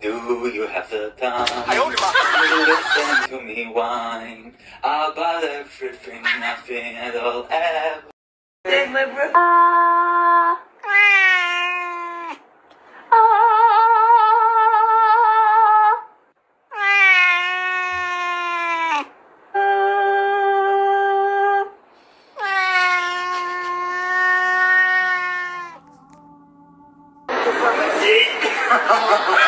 Do you have the time? I Listen to me whine about everything, nothing at all, ever. My breath. Ah. Ha ha ha!